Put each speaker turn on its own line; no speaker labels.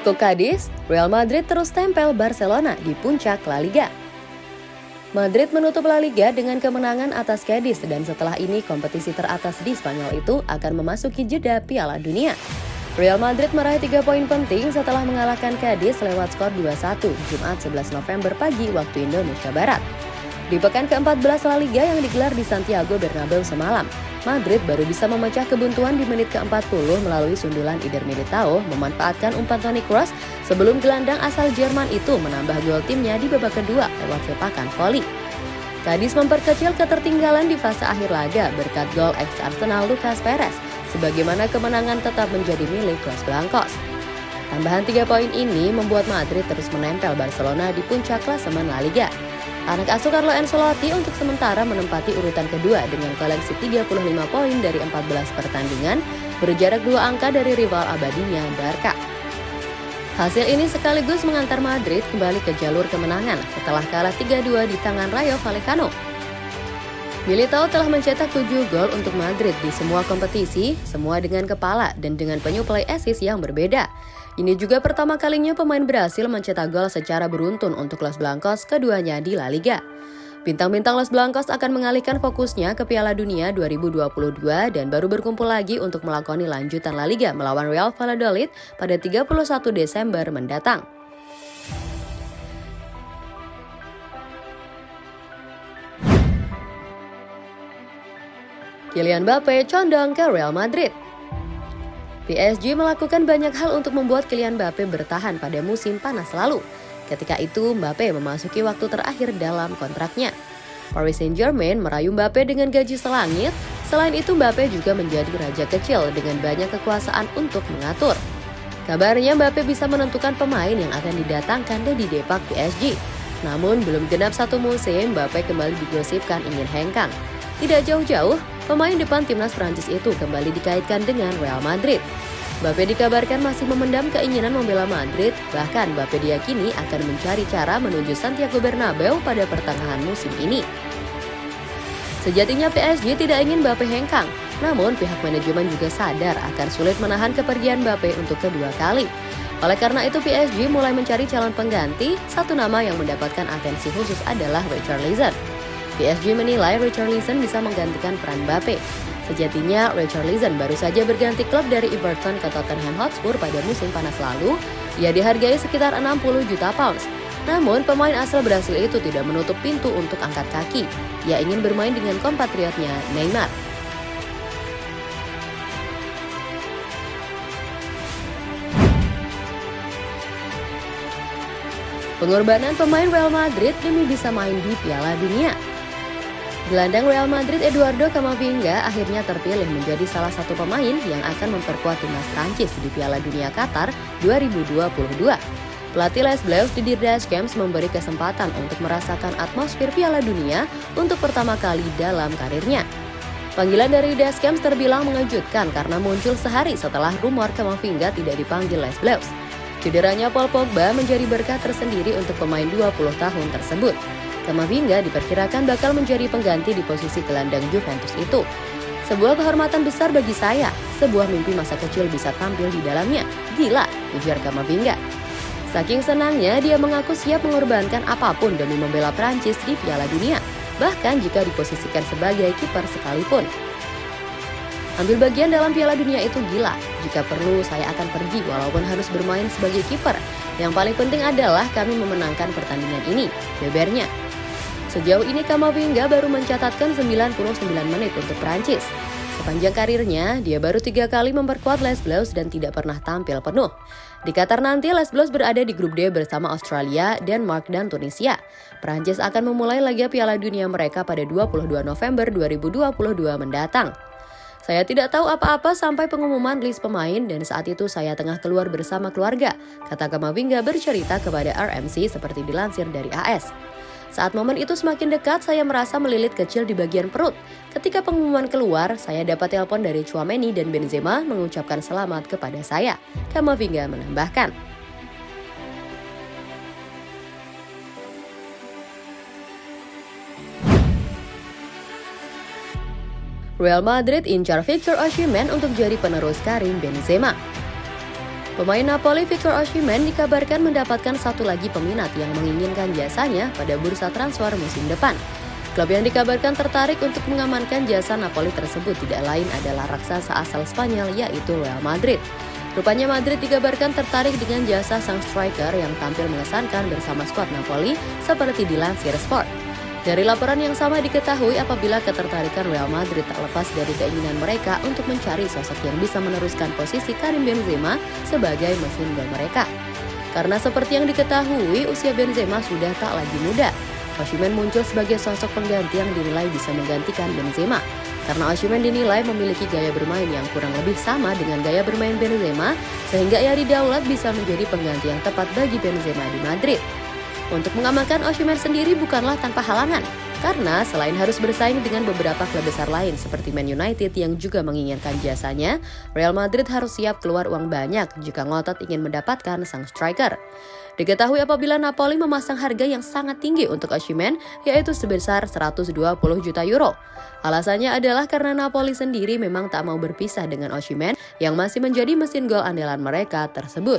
Tekuk Cadiz, Real Madrid terus tempel Barcelona di puncak La Liga. Madrid menutup La Liga dengan kemenangan atas Cadiz dan setelah ini kompetisi teratas di Spanyol itu akan memasuki jeda Piala Dunia. Real Madrid meraih tiga poin penting setelah mengalahkan Cadiz lewat skor 2-1 Jumat 11 November pagi waktu Indonesia Barat. Di pekan ke-14 La Liga yang digelar di Santiago Bernabeu semalam, Madrid baru bisa memecah kebuntuan di menit ke-40 melalui sundulan Ider Militao memanfaatkan umpan Toni Kroos sebelum gelandang asal Jerman itu menambah gol timnya di babak kedua lewat sepakan voli. Kadis memperkecil ketertinggalan di fase akhir laga berkat gol ex Arsenal Lucas Perez, sebagaimana kemenangan tetap menjadi milik Los Blancos. Tambahan tiga poin ini membuat Madrid terus menempel Barcelona di puncak klasemen La Liga. Anak asuh Carlo Ancelotti untuk sementara menempati urutan kedua dengan koleksi 35 poin dari 14 pertandingan, berjarak dua angka dari rival abadinya Barca. Hasil ini sekaligus mengantar Madrid kembali ke jalur kemenangan setelah kalah 3-2 di tangan Rayo Vallecano. Militao telah mencetak 7 gol untuk Madrid di semua kompetisi, semua dengan kepala dan dengan penyuplai assist yang berbeda. Ini juga pertama kalinya pemain berhasil mencetak gol secara beruntun untuk Los Blancos keduanya di La Liga. Bintang-bintang Los Blancos akan mengalihkan fokusnya ke Piala Dunia 2022 dan baru berkumpul lagi untuk melakoni lanjutan La Liga melawan Real Valladolid pada 31 Desember mendatang. Kylian Mbappe condong ke Real Madrid. PSG melakukan banyak hal untuk membuat Kylian Mbappe bertahan pada musim panas lalu. Ketika itu, Mbappe memasuki waktu terakhir dalam kontraknya. Paris Saint-Germain merayu Mbappe dengan gaji selangit. Selain itu, Mbappe juga menjadi raja kecil dengan banyak kekuasaan untuk mengatur. Kabarnya Mbappe bisa menentukan pemain yang akan didatangkan dan didepak PSG. Namun belum genap satu musim, Mbappe kembali digosipkan ingin hengkang. Tidak jauh-jauh, Pemain depan timnas Prancis itu kembali dikaitkan dengan Real Madrid. Mbappe dikabarkan masih memendam keinginan membela Madrid, bahkan Mbappe diyakini akan mencari cara menuju Santiago Bernabeu pada pertengahan musim ini. Sejatinya PSG tidak ingin Mbappe hengkang, namun pihak manajemen juga sadar akan sulit menahan kepergian Mbappe untuk kedua kali. Oleh karena itu PSG mulai mencari calon pengganti, satu nama yang mendapatkan atensi khusus adalah Richarlison. PSG menilai Richarlison bisa menggantikan peran Mbappe. Sejatinya, Richarlison baru saja berganti klub dari Everton ke Tottenham Hotspur pada musim panas lalu. Ia dihargai sekitar 60 juta pounds. Namun, pemain asal Brasil itu tidak menutup pintu untuk angkat kaki. Ia ingin bermain dengan kompatriotnya Neymar. Pengorbanan pemain Real Madrid demi bisa main di Piala Dunia. Gelandang Real Madrid Eduardo Camavinga akhirnya terpilih menjadi salah satu pemain yang akan memperkuat timnas Prancis di Piala Dunia Qatar 2022. Pelatih Les Bleus di Camps memberi kesempatan untuk merasakan atmosfer Piala Dunia untuk pertama kali dalam karirnya. Panggilan dari Camps terbilang mengejutkan karena muncul sehari setelah rumor Camavinga tidak dipanggil Les Bleus. Cederanya Paul Pogba menjadi berkah tersendiri untuk pemain 20 tahun tersebut. Kamavinga diperkirakan bakal menjadi pengganti di posisi gelandang Juventus itu. Sebuah kehormatan besar bagi saya, sebuah mimpi masa kecil bisa tampil di dalamnya. Gila, ujar Kamavinga. Saking senangnya, dia mengaku siap mengorbankan apa pun demi membela Prancis di Piala Dunia, bahkan jika diposisikan sebagai kiper sekalipun. Ambil bagian dalam Piala Dunia itu gila. Jika perlu, saya akan pergi walaupun harus bermain sebagai kiper. Yang paling penting adalah kami memenangkan pertandingan ini, bebernya. Sejauh ini Kamavinga baru mencatatkan 99 menit untuk Prancis. Sepanjang karirnya, dia baru tiga kali memperkuat Les Bleus dan tidak pernah tampil penuh. Di Qatar nanti, Les Bleus berada di grup D bersama Australia, Denmark, dan Tunisia. Prancis akan memulai laga Piala Dunia mereka pada 22 November 2022 mendatang. Saya tidak tahu apa-apa sampai pengumuman list pemain dan saat itu saya tengah keluar bersama keluarga, kata Kamavinga bercerita kepada RMC seperti dilansir dari AS. Saat momen itu semakin dekat, saya merasa melilit kecil di bagian perut. Ketika pengumuman keluar, saya dapat telepon dari Chouameni dan Benzema mengucapkan selamat kepada saya. Kamavinga menambahkan. Real Madrid incar Victor Osimhen untuk jadi penerus Karim Benzema. Pemain Napoli Victor Osimhen dikabarkan mendapatkan satu lagi peminat yang menginginkan jasanya pada bursa transfer musim depan. Klub yang dikabarkan tertarik untuk mengamankan jasa Napoli tersebut tidak lain adalah raksasa asal Spanyol yaitu Real Madrid. Rupanya Madrid dikabarkan tertarik dengan jasa sang striker yang tampil mengesankan bersama skuad Napoli seperti dilansir Sport. Dari laporan yang sama diketahui apabila ketertarikan Real Madrid tak lepas dari keinginan mereka untuk mencari sosok yang bisa meneruskan posisi Karim Benzema sebagai mesin gol mereka. Karena seperti yang diketahui, usia Benzema sudah tak lagi muda. Osimhen muncul sebagai sosok pengganti yang dinilai bisa menggantikan Benzema. Karena Osimhen dinilai memiliki gaya bermain yang kurang lebih sama dengan gaya bermain Benzema, sehingga ia didaulat bisa menjadi pengganti yang tepat bagi Benzema di Madrid. Untuk mengamankan Osimhen sendiri bukanlah tanpa halangan, karena selain harus bersaing dengan beberapa klub besar lain seperti Man United yang juga menginginkan jasanya, Real Madrid harus siap keluar uang banyak jika ngotot ingin mendapatkan sang striker. Diketahui apabila Napoli memasang harga yang sangat tinggi untuk Osimhen, yaitu sebesar 120 juta euro. Alasannya adalah karena Napoli sendiri memang tak mau berpisah dengan Osimhen yang masih menjadi mesin gol andalan mereka tersebut.